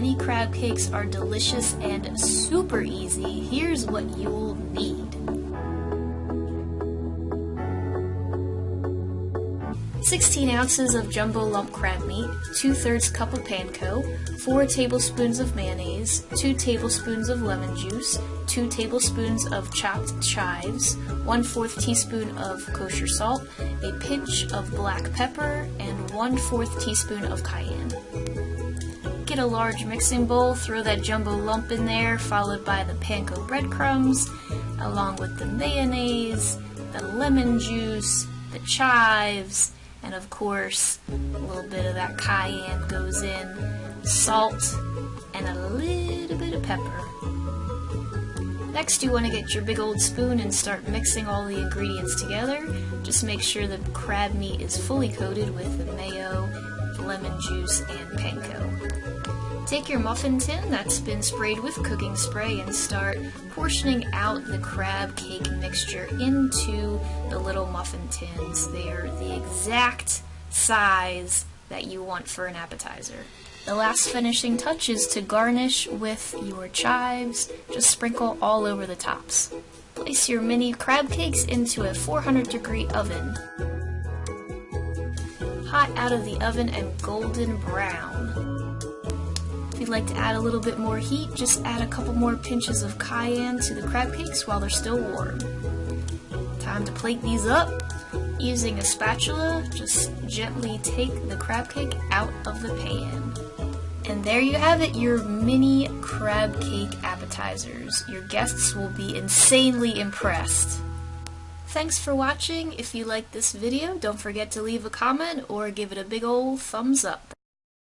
mini crab cakes are delicious and super easy, here's what you'll need. 16 ounces of jumbo lump crab meat, 2 thirds cup of panko, 4 tablespoons of mayonnaise, 2 tablespoons of lemon juice, 2 tablespoons of chopped chives, 1 4th teaspoon of kosher salt, a pinch of black pepper, and 1 4th teaspoon of cayenne. A large mixing bowl, throw that jumbo lump in there, followed by the panko breadcrumbs, along with the mayonnaise, the lemon juice, the chives, and of course, a little bit of that cayenne goes in, salt, and a little bit of pepper. Next, you want to get your big old spoon and start mixing all the ingredients together. Just make sure the crab meat is fully coated with the mayo, lemon juice, and panko. Take your muffin tin that's been sprayed with cooking spray and start portioning out the crab cake mixture into the little muffin tins. They are the exact size that you want for an appetizer. The last finishing touch is to garnish with your chives. Just sprinkle all over the tops. Place your mini crab cakes into a 400 degree oven. Hot out of the oven and golden brown. If you'd like to add a little bit more heat, just add a couple more pinches of cayenne to the crab cakes while they're still warm. Time to plate these up. Using a spatula, just gently take the crab cake out of the pan. And there you have it, your mini crab cake appetizers. Your guests will be insanely impressed. Thanks for watching. If you liked this video, don't forget to leave a comment or give it a big ol' thumbs up.